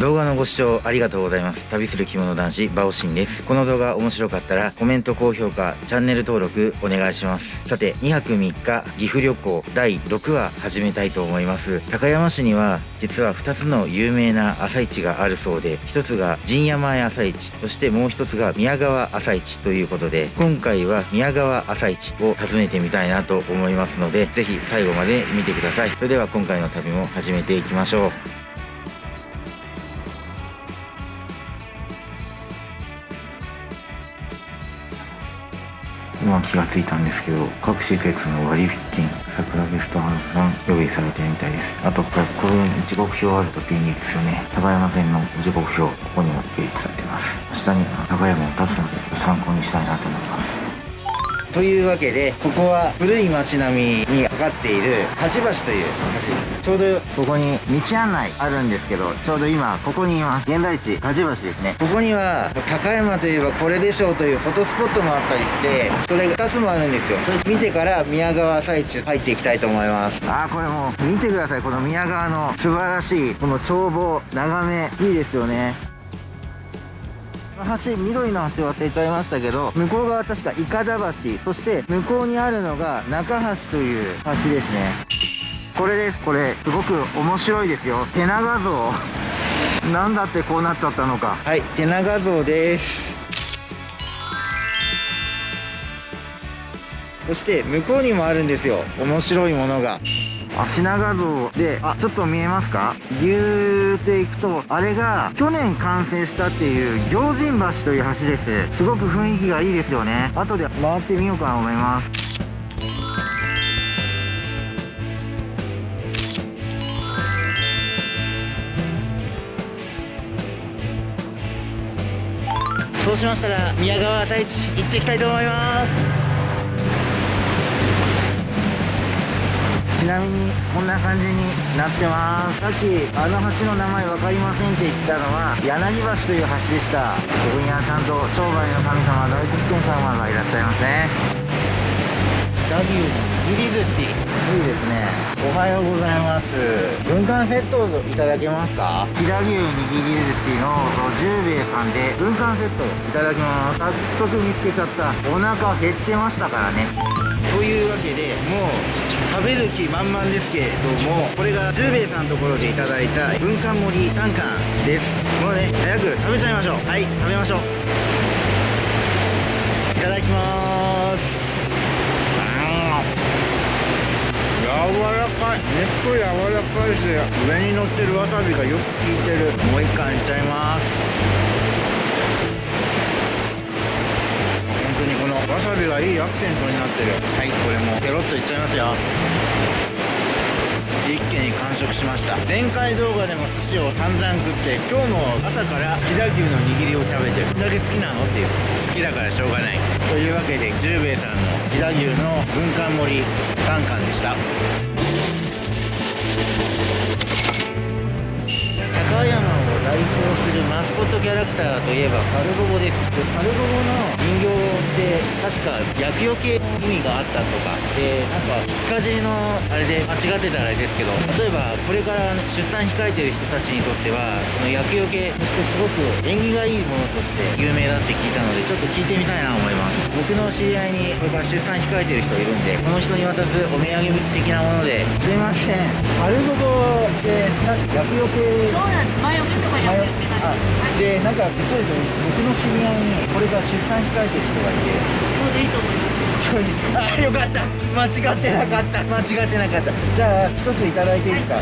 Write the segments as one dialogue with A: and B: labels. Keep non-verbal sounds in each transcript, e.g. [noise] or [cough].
A: 動画のご視聴ありがとうございます。旅する着物男子バオシンです。この動画面白かったらコメント高評価チャンネル登録お願いします。さて2泊3日岐阜旅行第6話始めたいと思います。高山市には実は2つの有名な朝市があるそうで1つが陣山屋朝市そしてもう1つが宮川朝市ということで今回は宮川朝市を訪ねてみたいなと思いますのでぜひ最後まで見てください。それでは今回の旅も始めていきましょう。今気がついたんですけど各施設の割引券桜ゲストハウスさん用意されてるみたいです。あとこれこういう時刻表あると便利ですよね。高山線の時刻表ここにも掲示されてます。下には高山を立つので参考にしたいなと思います。というわけでここは古い町並みにかかっている八橋という橋です。ちょうどここに道案内あるんですけどちょうど今ここにいます。現在地八橋ですね。ここには高山といえばこれでしょうというフォトスポットもあったりしてそれが2つもあるんですよ。それ見てから宮川朝市入っていきたいと思います。あーこれもう見てください。この宮川の素晴らしいこの眺望眺めいいですよね。橋緑の橋忘れちゃいましたけど向こう側確かいかだ橋そして向こうにあるのが中橋という橋ですね。これですこれ。すごく面白いですよ。手長像。[laughs] なんだってこうなっちゃったのか。はい手長像です。そして向こうにもあるんですよ。面白いものが。足長像であちょっと見えますか？ギューっていくとあれが去年完成したっていう行人橋という橋です。すごく雰囲気がいいですよね。後で回ってみようかなと思います。そうしましたら宮川朝市行っていきたいと思います。ちなみにこんな感じになってます。さっきあの橋の名前分かりませんって言ったのは柳橋という橋でした。ここにはちゃんと商売の神様大吉天様がいらっしゃいますね。ダビュー握り寿司。いいですね。おはようございます。軍艦セットいただけますか？飛騨牛握り寿司の十兵衛さんで軍艦セットいただきます。早速見つけちゃった。お腹減ってましたからねというわけでもう食べる気満々ですけれどもこれが十兵衛さんのところでいただいた軍艦盛り3貫です。もうね早く食べちゃいましょう。はい。食べましょう。いただきます。柔らかい。肉柔らかいし上に乗ってるわさびがよく効いてる。もう一貫いっちゃいますわさびがいいアクセントになってる。はいこれも。ペロッといっちゃいますよ。一気に完食しました。前回動画でも寿司を散々食って今日も朝から飛騨牛の握りを食べてどんだけ好きなの？っていう。好きだからしょうがない。というわけで十兵衛さんの飛騨牛の軍艦盛り3貫でした。高山代表するマスコットキャラクターといえばカルボボです。でカルボボの人形って確か厄除け意味があったとか。でなんか日かじのあれで間違ってたらあれですけど。例えばこれから出産控えてる人たちにとってはこの厄除けとしてすごく縁起がいいものとして有名だって聞いたのでちょっと聞いてみたいなと思います。僕の知り合いにこれから出産控えてる人いるんでこの人に渡すお土産的なもので。すいません。カルボボって確か厄除け。そうなんです。前おでなんか実は僕の知り合いにこれから出産控えてる人がいて。
B: ちょうどいいと思います。
A: あよかった。間違ってなかった。間違ってなかった。じゃあ一ついただいていいですか、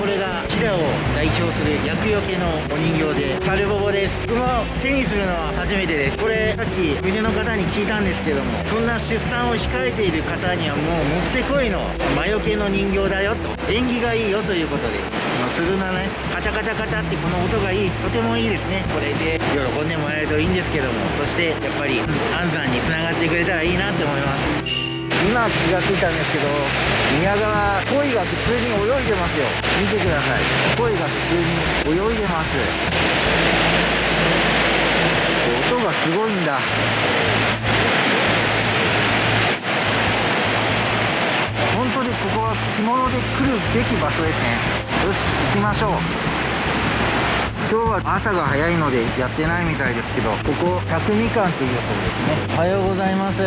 A: これが飛騨を代表する厄除けのお人形でサルボボです。僕も手にするのは初めてです。これさっき店の方に聞いたんですけどもそんな出産を控えている方にはもうもってこいの魔除けの人形だよと。縁起がいいよということでするなね。カチャカチャカチャってこの音がいい。とてもいいですね。これで喜んでもらえるといいんですけども。そしてやっぱり安産につながってくれたらいいなって思います。今気がついたんですけど宮川鯉が普通に泳いでますよ。見てください。鯉が普通に泳いでます。音がすごいんだ。本当にここは着物で来るべき場所ですね。よし行きましょう。今日は朝が早いのでやってないみたいですけどここ百味館っていうそうですね。おはようございます。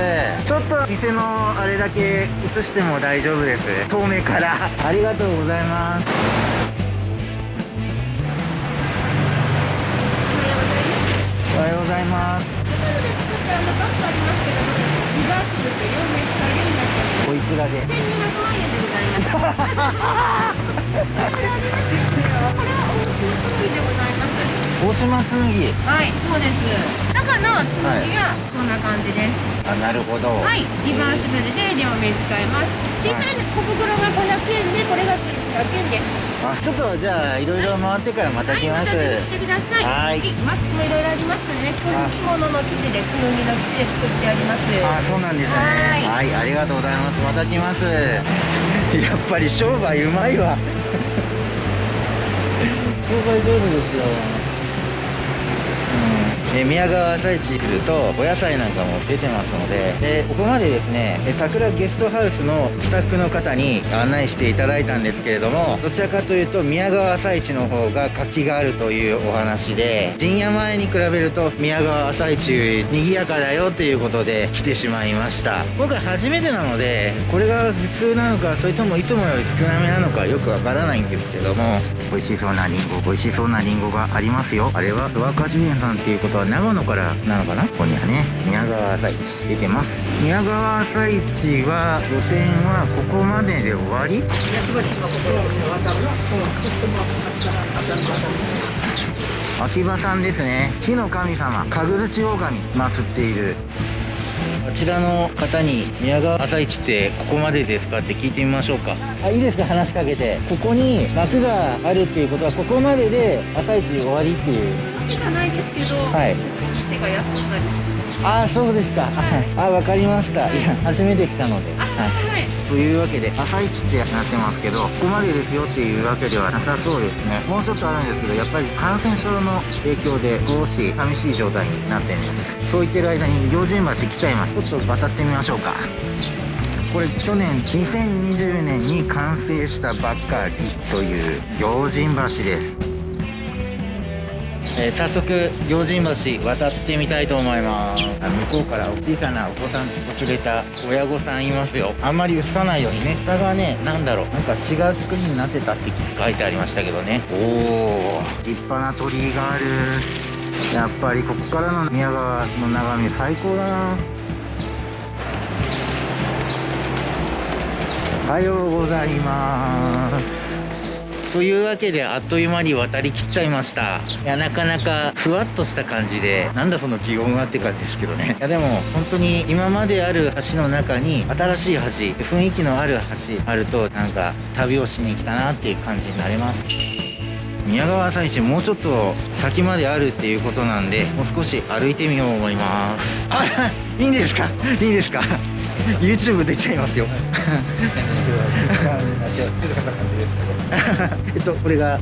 A: ちょっと店のあれだけ映しても大丈夫です。遠目から。ありがとうございます。おはようございます。おいくらで大島紬
B: はい、そうです。中の紬がこんな感じです。
A: あなるほど
B: はい、リバーシブルで両面使えます。小さい小袋が500円で、これが1100円です。
A: あちょっとじゃあいろいろ回ってからまた来
B: はい、
A: ます、
B: また来てください。
A: はい
B: マスクもいろいろありますのでね、着物の生地で、紬の生地で作ってあります。
A: あそうなんですねはいありがとうございますまた来ます [laughs] やっぱり商売うまいわ商売上手ですよ。え宮川朝市来るとお野菜なんかも出てますのででここまでですねえ桜ゲストハウスのスタッフの方に案内していただいたんですけれどもどちらかというと宮川朝市の方が活気があるというお話で陣屋前に比べると宮川朝市賑やかだよっていうことで来てしまいました。今回初めてなのでこれが普通なのかそれともいつもより少なめなのかよくわからないんですけども。美味しそうなリンゴ美味しそうなリンゴがありますよ。あれはドアカジュエンさんっていうことは長野からなのかなここにはね。宮川朝市出てます。宮川朝市は露店はここまでで終わり？秋葉さんですね。火の神様神口狼祀っている。あちらの方に宮川朝市ってここまでですかって聞いてみましょうか。あいいですか話しかけて。ここに幕があるっていうことはここまでで朝市終わりっていう。
B: じゃないですけど、
A: はい。
B: 店が休んだりして。
A: ああそうですか。はい。あわかりました。いや初めて来たので。
B: あ、はい。
A: というわけで朝市ってなってますけどここまでですよっていうわけではなさそうですね。もうちょっとあるんですけどやっぱり感染症の影響で少し寂しい状態になってるんですそう言ってる間に行人橋来ちゃいましたちょっと渡ってみましょうか。これ去年2020年に完成したばっかりという行人橋ですえー早速行人橋渡ってみたいと思います。向こうから小さなお子さん連れた親御さんいますよ。あんまり映さないようにね。下がねなんだろう。なんか違う作りになってたって書いてありましたけどね。おお立派な鳥居がある。やっぱりここからの宮川の眺め最高だな。おはようございます。というわけであっという間に渡りきっちゃいました。いやなかなかふわっとした感じでなんだその擬音がって感じですけどね。いやでも本当に今まである橋の中に新しい橋雰囲気のある橋あるとなんか旅をしに来たなっていう感じになります。宮川朝市もうちょっと先まであるっていうことなんでもう少し歩いてみよう思います。あいいんですか？いいんですか？[laughs] YouTube 出ちゃいますよ。[laughs] えっとこれが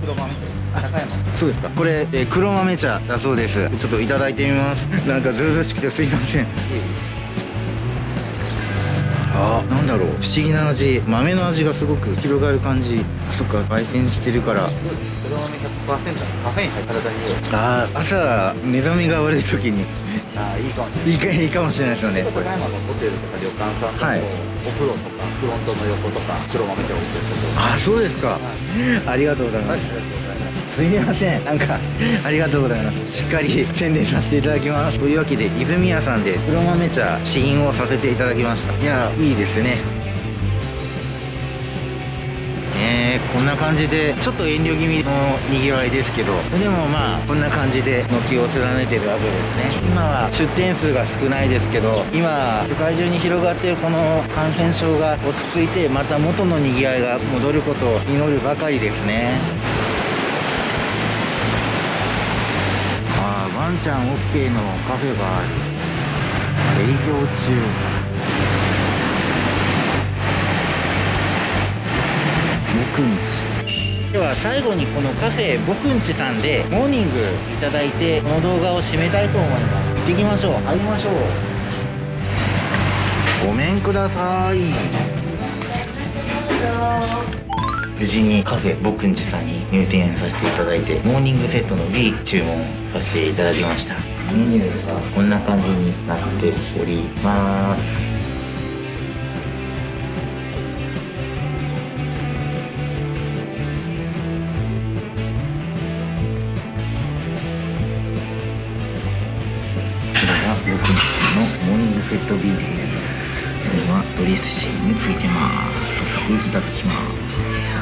A: そうですか。これ、えー黒豆茶だそうです。ちょっといただいてみます。なんかずうずうしくてすいませんあなんだろう。不思議な味。豆の味がすごく広がる感じ。あそっか。焙煎してるから。
C: 黒豆100%カフェイン入った体に
A: あー朝目覚めが悪い時に。
C: ああいいかもしれない。
A: いいかいいかもしれないですよね。
C: 岡山のホテルとか旅館さんとか
A: はい
C: もお風呂とかフロントの横とか黒豆茶置いてるとこ
A: あそうですかありがとうございますすすみません。なんかありがとうございます。しっかり宣伝させていただきます。というわけで泉屋さんで黒豆茶試飲をさせていただきました。いやいいですね。ねえこんな感じでちょっと遠慮気味のにぎわいですけど。でもまあこんな感じで軒を連ねてるわけですね。今は出店数が少ないですけど今世界中に広がっているこの感染症が落ち着いてまた元のにぎわいが戻ることを祈るばかりですね。ワンちゃん OK のカフェがある営業中。僕んちでは最後にこのカフェ僕んちさんでモーニングいただいてこの動画を締めたいと思います。行ってきましょう。入りましょう。ごめんください無事にカフェボクンジさんに入店させていただいてモーニングセットの B 注文させていただきました。メニューがこんな感じになっております。僕のモーニングセット B です。これはドレッシングついてます。早速いただきます。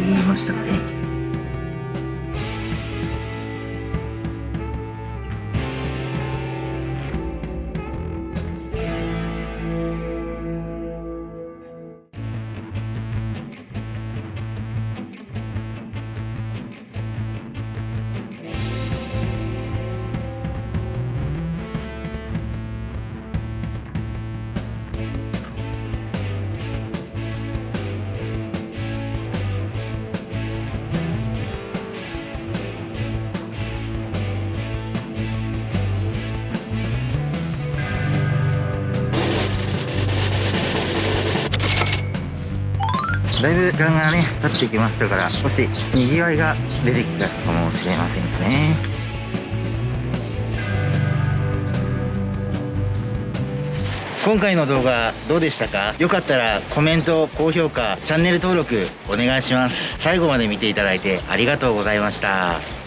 A: 言いましたね。だいぶ時間がね経ってきましたから少しにぎわいが出てきたかもしれませんね。今回の動画どうでしたか？よかったらコメント高評価チャンネル登録お願いします。最後まで見ていただいてありがとうございました。